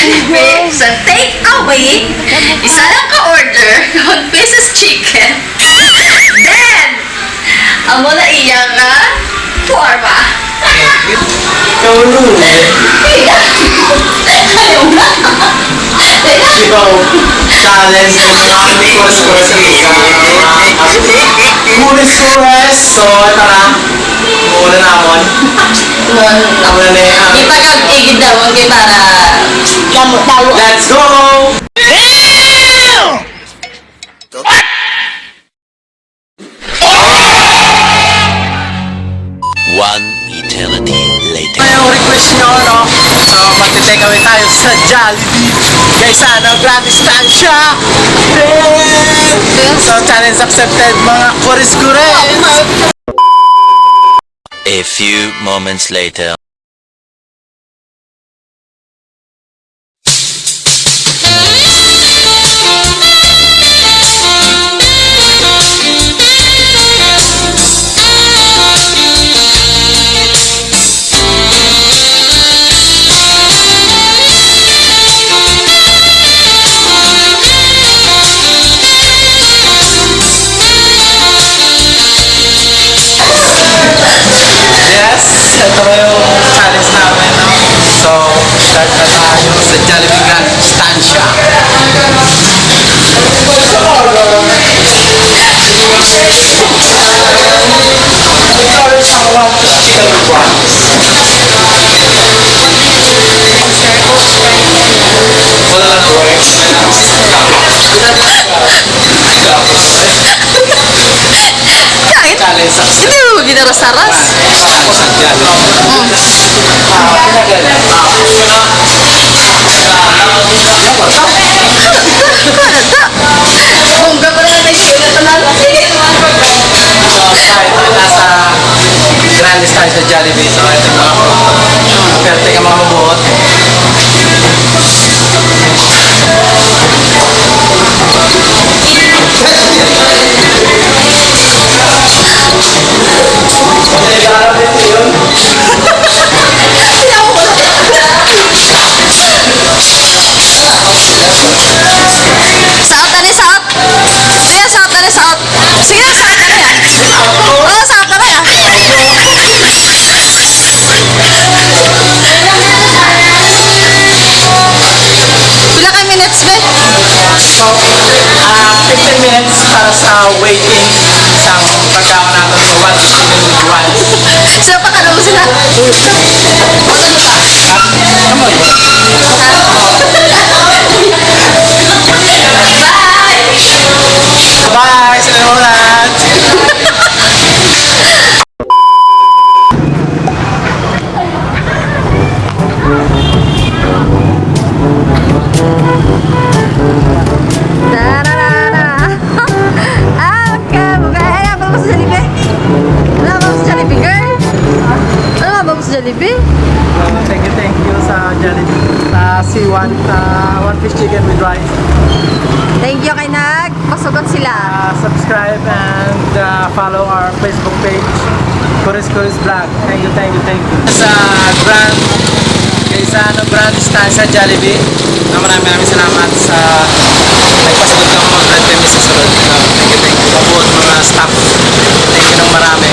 Jollibee sa take away. Isa lang ka-order, 1 pesos chicken. Then, ang muna iya nga, forma. Ikaw luwi. Ayaw na. Ikaw, challenge ko na ni Kurs Kurs sa Kulis Kurs. So, ito na. Muna namon. Muna na yung... Ipagag-igid daw ang para. Let's go! One eternity later. Yung request nyo, no? So, magte-take away tayo sa Jollibee. Guys, ano, gratis tayo siya. So, challenge accepted, mga kuris-kuris. A few moments later. Tatayo sa Jollibee Grand Stancia. Kahit, hindi mo. Minutes be? So, ah 15 minutes para sa waiting isang pagkaon natin sa one chicken with rice. Sila pa ka naman sila. Bye! Sa C1, sa one fish chicken with rice. Thank you kay Nag. Pasugot sila. Uh, subscribe and uh, follow our Facebook page, Kuris Kuris Vlog. Thank you, thank you, thank you. Sa Grand, kay sa ano, Grand Stand sa Jollibee, na maraming maraming salamat sa nagpasagot ng mga Grand Pemi sa sunod. Uh, thank you, thank you. Pabuot mga staff. Thank you ng marami.